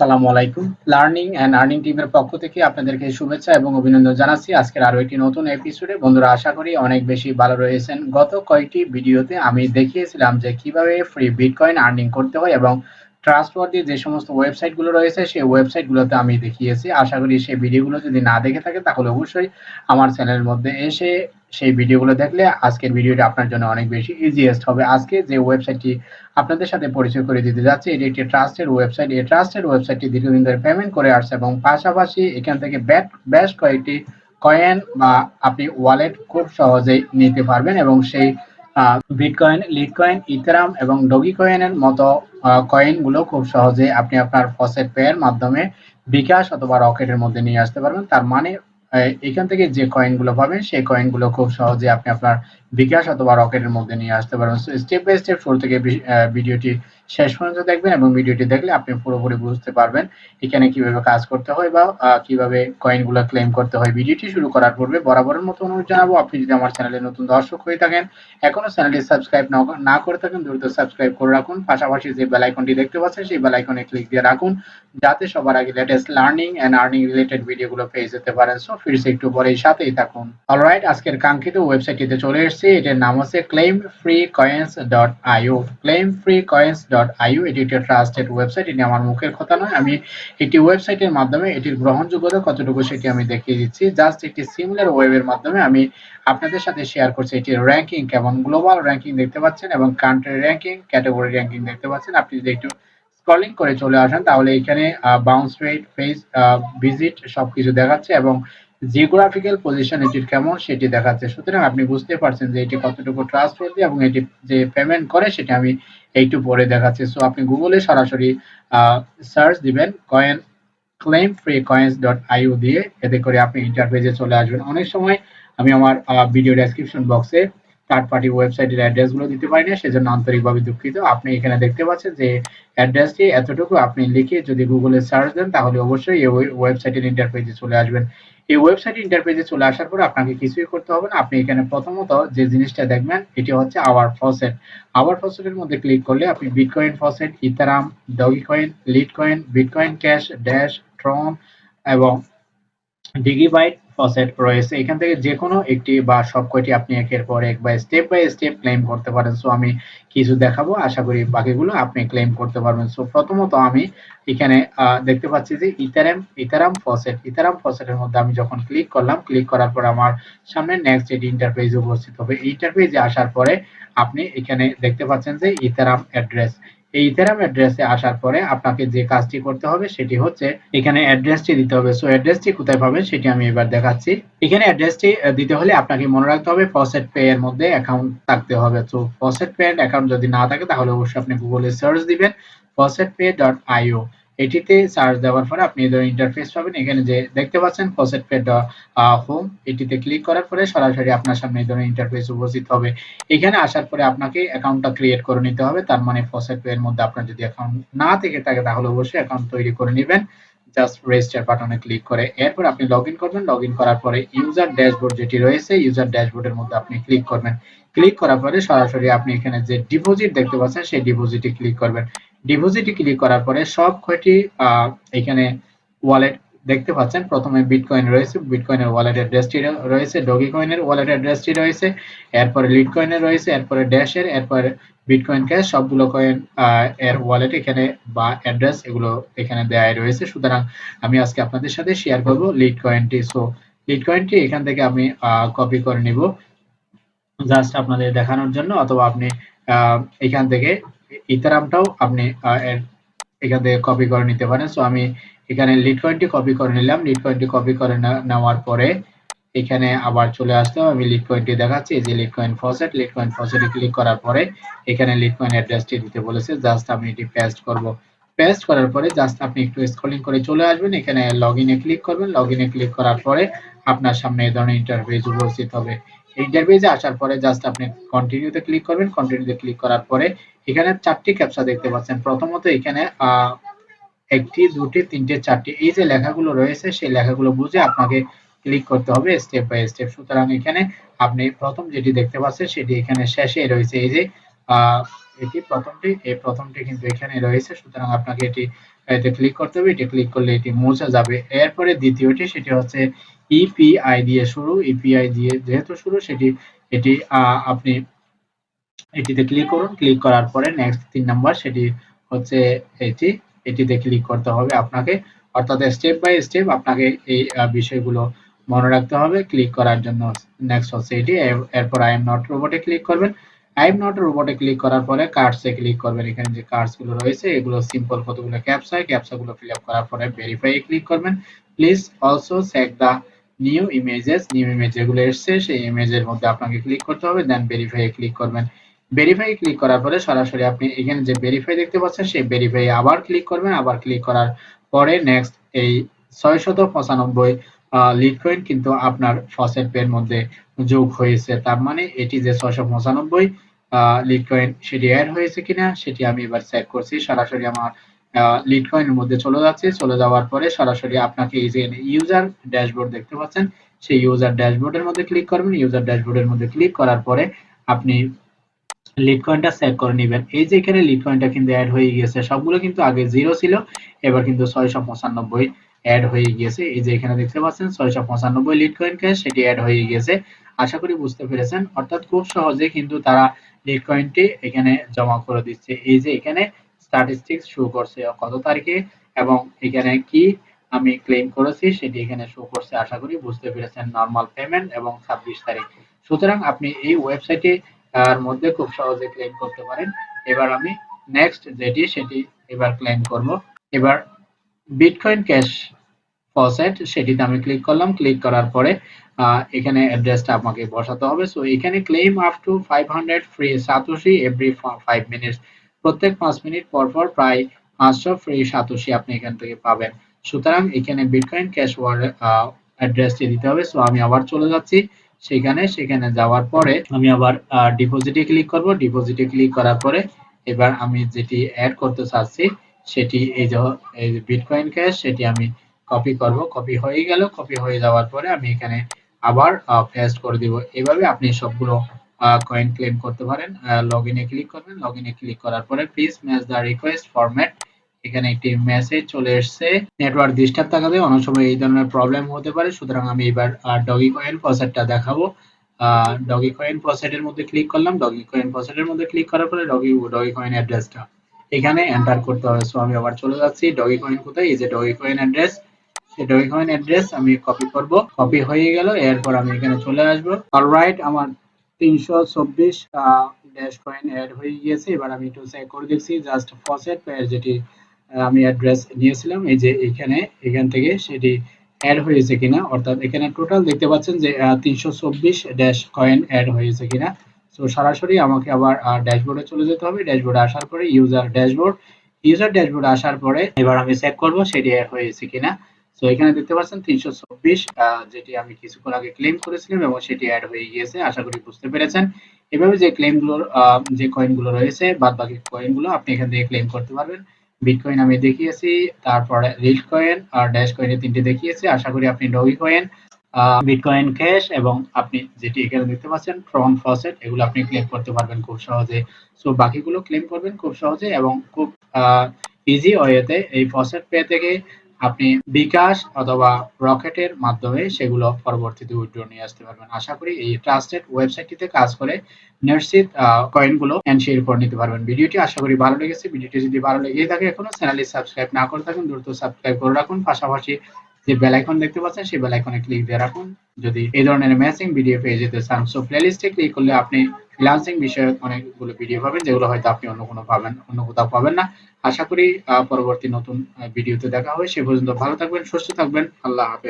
আসসালামু আলাইকুম। Learning and earning টিমের পক্ষ থেকে আপনাদেরকে শুভেচ্ছা এবং অভিনন্দন জানাচ্ছি। আজকের আরও একটি নতুন এপিসোডে বন্ধুরা, আশা করি অনেক বেশি ভালো রয়েছেন। গত কয়েকটি ভিডিওতে আমি দেখিয়েছিলাম যে কীভাবে ফ্রি বিটকয়েন আর্নিং করতে হয় এবং ট্রাস্টওয়ার্দি যে সমস্ত ওয়েবসাইটগুলো রয়েছে, সেই ওয়েবসাইটগুলোতে আমি দেখিয়েছি। আশা করি সেই ভিডিওগুলো যদি না দেখে থাকে, তাহলে অবশ্যই আমার চ্যানেলের মধ্যে এসে সেই ভিডিওগুলো দেখলে আজকের ভিডিওটা আপনার জন্য অনেক বেশি ইজিয়েস্ট হবে। আজকে যে ওয়েবসাইটটি আপনাদের সাথে পরিচয় করে দিতে যাচ্ছে, এটি একটি ট্রাস্টেড ওয়েবসাইট এই ট্রাস্টেড ওয়েবসাইটটি দীর্ঘদিন ধরে পেমেন্ট করে আসছে এবং পাশাপাশি এখান থেকে ব্যাট বেশ কয়েকটি কয়েন বা আপনি ওয়ালেট খুব সহজেই নিতে পারবেন এবং সেই বিটকয়েন লিটকয়েন ইথেরাম এবং ডগি কয়েনের মতো কয়েনগুলো খুব সহজে আপনি আপনার ফসেট পেয়ের মাধ্যমে বিকাশ অথবা রকেটের মধ্যে নিয়ে আসতে পারবেন। তার মানে এখান থেকে যে কয়েনগুলো পাবেন, সেই কয়েনগুলো খুব সহজে আপনি আপনার বিকাশ অথবা রকেটের মধ্যে নিয়ে আসতে পারবেন। স্টেপ বাই স্টেপ শুরু থেকে ভিডিওটি শেষ পর্যন্ত দেখবেন এবং ভিডিওটি দেখলে আপনি পুরোপুরি বুঝতে পারবেন এখানে কীভাবে কাজ করতে হয় বা কীভাবে কয়েনগুলো ক্লেম করতে হয়। ভিডিওটি শুরু করার পূর্বে বরাবরের মতো অনুরোধ জানাব, আপনি যদি আমার চ্যানেলে নতুন দর্শক হয়ে থাকেন, এখনও চ্যানেলটি সাবস্ক্রাইব না করে থাকেন, দ্রুত সাবস্ক্রাইব করে রাখুন। পাশাপাশি যে বেল আইকনটি দেখতে পাচ্ছেন, সেই বেল আইকনে ক্লিক দিয়ে রাখুন, যাতে সবার আগে latest learning and earning related ভিডিওগুলো পেয়ে যেতে পারেন। সো ফিরছে একটু পরেই, সাথেই থাকুন। অলরাইট আজকের কাঙ্ক্ষিত ওয়েবসাইটটিতে চলে এসেছি, এটার নাম হচ্ছে ফ্রি কয়েন্স ডট একটি ট্রাস্টেড ওয়েবসাইট এটি আমার মুখের কথা নয়। আমি ওয়েবসাইটের মাধ্যমে এটির গ্রহণযোগ্যতা কতটুকু সেটি আমি দেখিয়ে দিচ্ছি। জাস্ট একটি সিমিলার ওয়েবের মাধ্যমে আমি আপনাদের সাথে শেয়ার করছি এটির র্যাঙ্কিং কেমন গ্লোবাল র্যাঙ্কিং দেখতে পাচ্ছেন এবং কান্ট্রি র্যাঙ্কিং ক্যাটাগরি র্যাঙ্কিং দেখতে পাচ্ছেন। আপনি যদি একটু স্ক্রলিং করে চলে আসেন, তাহলে এখানে বাউন্স রেট ফেস ভিজিট সবকিছু দেখাচ্ছে এবং জিওগ্রাফিক্যাল পজিশন এটির কেমন সেটি দেখাচ্ছে। সুতরাং আপনি বুঝতে পারছেন যে এটি কতটুকু ট্রাস্টওয়ার্দি এবং এটি যে পেমেন্ট করে সেটা আমি একটু পরে দেখাচ্ছি। সো আপনি গুগলে সরাসরি সার্চ দিবেন coin claim free coins dot IO দিয়ে। এতে করে আপনি ইন্টারফেসে চলে আসবেন। অনেক সময় আমি আমার ভিডিও ডেসক্রিপশন বক্সে থার্ড পার্টি ওয়েবসাইটের অ্যাড্রেসগুলো দিতে পারি না, সেজন্য আন্তরিকভাবে দুঃখিত। আপনি এখানে দেখতে পাচ্ছেন যে অ্যাড্রেসটি এতটুকু আপনি লিখে যদি গুগলে সার্চ দেন, তাহলে অবশ্যই এই ওয়েবসাইটের ইন্টারফেসে চলে আসবেন। এই ওয়েবসাইট ইন্টারপেজে চলে আসার পর আপনাকে কিছুই করতে হবে না। আপনি এখানে প্রথমত যে জিনিসটা দেখবেন, এটি হচ্ছে আওয়ার ফসেট আওয়ার ফসেটের মধ্যে ক্লিক করলে আপনি bitcoin faucet Ethereum Dogecoin Litecoin bitcoin cash dash Tron এবং ডিগিবাইট ফসেট রয়েছে। এখান থেকে যে কোনো একটি বা সব কয়টি আপনি একের পর এক বা স্টেপ বাই স্টেপ ক্লেম করতে পারেন। সো আমি কিছু দেখাবো। আশা করি বাকিগুলো আপনি ক্লেম করতে পারবেন। সো প্রথমত আমি এখানে দেখতে পাচ্ছি যে ইথারাম ইথারাম ফসেট ইথারাম ফসেটের মধ্যে আমি যখন ক্লিক করলাম ক্লিক করার পর আমার সামনে নেক্সট এটি ইন্টারফেস উপস্থিত হবে। ইন্টারফেসে আসার পরে আপনি এখানে দেখতে পাচ্ছেন যে ইথারাম অ্যাড্রেস। এই ইথেরাম অ্যাড্রেসে আসার পরে আপনাকে যে কাজটি করতে হবে সেটি হচ্ছে এখানে অ্যাড্রেসটি দিতে হবে। সো অ্যাড্রেসটি কোথায় পাবেন সেটি আমি এবার দেখাচ্ছি। এখানে অ্যাড্রেসটি দিতে হলে আপনাকে মনে রাখতে হবে ফসেট পে এর মধ্যে অ্যাকাউন্ট থাকতে হবে। তো ফসেট পে অ্যাকাউন্ট যদি না থাকে তাহলে অবশ্যই আপনি গুগলে সার্চ দিবেন ফসেট পে ডট আইও এটিতে সার্চ দেওয়ার পরে আপনি এই ধরনের ইন্টারফেস পাবেন। এখানে যে দেখতে পাচ্ছেন ফসেট পে হোম এটিতে ক্লিক করার পরে সরাসরি আপনার সামনে এই ধরনের ইন্টারফেস উপস্থিত হবে। এখানে আসার পরে আপনাকে অ্যাকাউন্টটা ক্রিয়েট করে নিতে হবে। তার মানে ফসেট পে এর মধ্যে আপনার যদি অ্যাকাউন্ট না থেকে থাকে, তাহলে অবশ্যই অ্যাকাউন্ট তৈরি করে নেবেন। জাস্ট রেজিস্টার বাটনে ক্লিক করে। এরপর আপনি লগ ইন করবেন। লগ ইন করার পরে ইউজার ড্যাশবোর্ড যেটি রয়েছে ইউজার ড্যাশবোর্ডের মধ্যে আপনি ক্লিক করবেন। ক্লিক করার পরে সরাসরি আপনি এখানে যে ডিপোজিট দেখতে পাচ্ছেন, সেই ডিপোজিটে ক্লিক করবেন। ডিপোজিটে ক্লিক করার পরে সব কয়টি এখানে ওয়ালেট দেখতে পাচ্ছেন। প্রথমে বিটকয়েন রয়েছে বিটকয়েনের ওয়ালেট অ্যাড্রেসটি রয়েছে ডগি কয়েনের ওয়ালেট অ্যাড্রেসটি রয়েছে, এরপরে লিড কয়েনের রয়েছে, এরপরে ড্যাশের এরপরে বিটকয়েন ক্যাশ সবগুলো কয়েন এর ওয়ালেট এখানে বা অ্যাড্রেস এগুলো এখানে দেওয়া রয়েছে। সুতরাং আমি আজকে আপনাদের সাথে শেয়ার করব লিড কয়েনটি সো লিড কয়েনটি এখান থেকে আমি কপি করে নিব। জাস্ট আপনাদের দেখানোর জন্য, অথবা আপনি এখান থেকে ইথারামটাও আপনি এখান থেকে কপি করে নিতে পারেন। সো আমি এখানে লিড কয়েনটি কপি করে নিলাম। লিড কয়েনটি কপি করে নেওয়ার পরে এখানে আবার চলে আসলাম। আমি লিড কয়েনটি দেখাচ্ছি। যে Litecoin faucet Litecoin ফসেটে ক্লিক করার পরে এখানে লিড কয়েন অ্যাড্রেসটি দিতে বলেছে। জাস্ট আমি এটি পেস্ট করব। পেস্ট করার পরে জাস্ট আপনি একটু স্ক্রলিং করে চলে আসবেন। এখানে লগ ইনে ক্লিক করবেন। লগ ইনে ক্লিক করার পরে আপনার সামনে এই ধরনের ইন্টারফেস উপস্থিত হবে। ইন্টারফেসে আসার পরে জাস্ট আপনি কন্টিনিউতে ক্লিক করবেন। কন্টিনিউতে ক্লিক করার পরে এখানে চারটি ক্যাপচা দেখতে পাচ্ছেন। প্রথমত এখানে একটি, দুটি, তিনটে, চারটি এই যে লেখাগুলো রয়েছে সেই লেখাগুলো বুঝে আপনাকে ক্লিক করতে হবে স্টেপ বাই স্টেপ সুতরাং এখানে আপনি প্রথম যেটি দেখতে পাচ্ছেন সেটি এখানে শেষে রয়েছে। এই যে এটি প্রথমটি, এই প্রথমটি কিন্তু এখানে রয়েছে। সুতরাং আপনাকে এটি, এতে ক্লিক করতে হবে। এটি ক্লিক করলে এটি মুছে যাবে। এরপরে দ্বিতীয়টি সেটি হচ্ছে ইপিআই দিয়ে শুরু ইপিআই দিয়ে যেহেতু শুরু, সেটি, এটি আপনি এটিতে ক্লিক করুন ক্লিক করার পরে নেক্সট তিন নাম্বার সেটি হচ্ছে এটি, এটিতে ক্লিক করতে হবে আপনাকে। অর্থাৎ স্টেপ বাই স্টেপ আপনাকে এই বিষয়গুলো মনে রাখতে হবে। ক্লিক করার জন্য নেক্সট হচ্ছে এটি এরপর আই এম নট রোবটে ক্লিক করবেন। আই এম নট রোবটে ক্লিক করার পরে কার্ডসে ক্লিক করবেন। এখানে যে কার্ডসগুলো রয়েছে, এগুলো সিম্পল কতগুলো ক্যাপসা ক্যাপসা গুলো ফিল আপ করার পরে ভেরিফাই ক্লিক করবেন। Please also check the new images new image যেগুলো এসছে, সেই ইমেজের মধ্যে আপনাকে ক্লিক করতে হবে দেন ভেরিফাই ক্লিক করবেন। ভেরিফাই ক্লিক করার পরে সরাসরি আপনি এখানে যে ভেরিফাই দেখতে পাচ্ছেন, সেই ভেরিফাই আবার ক্লিক করবেন, আবার ক্লিক করার পরে নেক্সট এই ছয়শত পঁচানব্বই লিড কয়েন কিন্তু আপনার ফসেট পের মধ্যে যোগ হয়েছে। তার মানে এটি যে ছয়শো পঁচানব্বই লিড কয়েন সেটি অ্যাড হয়েছে কিনা, সেটি আমি এবার চেক করছি। সরাসরি আমার লিড কয়েনের মধ্যে চলে যাচ্ছে। চলে যাওয়ার পরে সরাসরি আপনাকে এই যে ইউজার ড্যাশবোর্ড দেখতে পাচ্ছেন, সেই ইউজার ড্যাশবোর্ডের মধ্যে ক্লিক করবেন। ইউজার ড্যাশবোর্ডের মধ্যে ক্লিক করার পরে আপনি লিড কয়েনটা সেভ করে নেবেন। এই যে এখানে লিড কয়েনটা কিন্তু অ্যাড হয়ে গিয়েছে, সবগুলো কিন্তু আগে জিরো ছিল, এবার কিন্তু ছয়শো পঁচানব্বই অ্যাড হয়ে গিয়েছে। এই যে এখানে দেখতে পাচ্ছেন, ছয়শো পঁচানব্বই লিড কয়েন ক্যাশ সেটি অ্যাড হয়ে গিয়েছে। আশা করি বুঝতে পেরেছেন। অর্থাৎ খুব সহজে কিন্তু তারা লিড কয়েনটি এখানে জমা করে দিচ্ছে। এই যে এখানে স্ট্যাটিস্টিক্স শো করছে কত তারিখে এবং এখানে কি আমি ক্লেম করেছি সেটি এখানে শো করছে আশা করি বুঝতে পেরেছেন নর্মাল পেমেন্ট এবং ছাব্বিশ তারিখ। সুতরাং আপনি এই ওয়েবসাইটে তার মধ্যে খুব সহজে ক্লেম করতে পারেন। এবার আমি নেক্সট যেটি সেটি এবার ক্লেম করব। এবার বিটকয়েন ক্যাশ ফসেট সেটিতে আমি ক্লিক করলাম। ক্লিক করার পরে এখানে অ্যাড্রেসটা আমাকে বসাতে হবে। সো এখানে claim up to five hundred free satoshi every five minutes প্রত্যেক পাঁচ মিনিট পর পর প্রায় পাঁচশো ফ্রি সাতোশি আপনি এখান থেকে পাবেন। সুতরাং এখানে বিটকয়েন ক্যাশ ওয়ালেট অ্যাড্রেসটি দিতে হবে। সো আমি আবার চলে যাচ্ছি সেখানে। সেখানে যাওয়ার পরে আমি আবার ডিপোজিটে ক্লিক করব। ডিপোজিটে ক্লিক করার পরে এবার আমি যেটি অ্যাড করতে চাচ্ছি, সেটি এই যে, এই বিটকয়েন ক্যাশ সেটি আমি কপি করব। কপি হয়ে গেল। কপি হয়ে যাওয়ার পরে আমি এখানে আবার পেস্ট করে দিব। এভাবে আপনি সবগুলো কয়েন ক্লেম করতে পারেন লগ ইনে ক্লিক করবেন লগ ইনে ক্লিক করার পরে please match the request format এখানে একটি মেসেজ চলে এসেছে। নেটওয়ার্ক ডিস্টার্ব থাকাতে অনেক সময় এই ধরনের প্রবলেম হতে পারে। সুতরাং আমি এবার ডগি কয়েন ফসেটটা দেখাবো। ডগি কয়েন ফসেটের মধ্যে ক্লিক করলাম। ডগি কয়েন ফসেটের মধ্যে ক্লিক করার পরে ডগি ডগি কয়েন অ্যাড্রেসটা এখানে এন্টার করতে হবে। সো আমি আবার চলে যাচ্ছি। ডগি কয়েন কোথায়? এই যে ডগি কয়েন অ্যাড্রেস সেই ডগি কয়েন অ্যাড্রেস আমি কপি করব। কপি হয়ে গেল। এরপর আমি এখানে চলে আসব। অলরাইট আমার তিনশো চব্বিশ ড্যাশ কয়েন অ্যাড হয়ে গিয়েছে। এবার আমি একটু চেক করে দেখছি জাস্ট ফসেট পেয়ার যেটি আমি অ্যাড্রেস নিয়েছিলাম, এই যে এখানে, এখান থেকে সেটি অ্যাড হয়েছে কিনা। অর্থাৎ এখানে টোটাল দেখতে পাচ্ছেন যে তিনশো চব্বিশ ড্যাশ কয়েন অ্যাড হয়েছে কিনা। তো সরাসরি আমাকে আবার ড্যাশবোর্ডে চলে যেতে হবে। ড্যাশবোর্ডে আসার পরে ইউজার ড্যাশবোর্ড ইউজার ড্যাশবোর্ডে আসার পরে এবার আমি চেক করব সেটি অ্যাড হয়েছে কিনা। তো এখানে দেখতে পাচ্ছেন তিনশো চব্বিশ যেটি আমি কিছুক্ষণ আগে ক্লেম করেছিলাম এবং সেটি অ্যাড হয়ে গিয়েছে, আশা করি বুঝতে পেরেছেন। এভাবে যে ক্লেমগুলোর যে কয়েনগুলো রয়েছে বাদ বাকি কয়েনগুলো আপনি এখান থেকে ক্লেম করতে পারবেন। বিটকয়েন আমি দেখিয়েছি, তারপরে রিল কয়েন আর ড্যাশ কয়েনে তিনটি দেখিয়েছি, আশা করি আপনি ডগি কয়েন বিটকয়েন ক্যাশ এবং আপনি যেটি এখানে দেখতে পাচ্ছেন ট্রন ফসেট এগুলো আপনি ক্লেম করতে পারবেন খুব সহজে। সো বাকিগুলো ক্লেম করবেন খুব সহজে এবং খুব ইজি ওয়েতে এই ফসেট পে থেকে আপনি বিকাশ অথবা রকেটের মাধ্যমে সেগুলো পরবর্তীতে উইথড্র নিয়ে আসতে পারবেন। আশা করি এই ট্রাস্টেড ওয়েবসাইটটিতে কাজ করে নিশ্চিত কয়েনগুলো এনশিওর করে নিতে পারবেন। ভিডিওটি আশা করি ভালো লেগেছে। ভিডিওটি যদি ভালো লেগে থাকে এখনও চ্যানেলটি সাবস্ক্রাইব না করে থাকুন, দ্রুত সাবস্ক্রাইব করে রাখুন। পাশাপাশি যে বেল আইকন দেখতে পাচ্ছেন, সেই বেল আইকনে ক্লিক দিয়ে রাখুন। যদি এই ধরনের ম্যাচিং ভিডিও পেয়ে যেতে চান সো প্লেলিস্টে ক্লিক করলে আপনি ফ্রিল্যান্সিং বিষয়ক অনেকগুলো ভিডিও পাবেন, যেগুলো হয়তো আপনি অন্য কোনো পাবেন, অন্য কোথাও পাবেন না। আশা করি পরবর্তী নতুন ভিডিওতে দেখা হবে। সে পর্যন্ত ভালো থাকবেন, সুস্থ থাকবেন। আল্লাহ হাফেজ।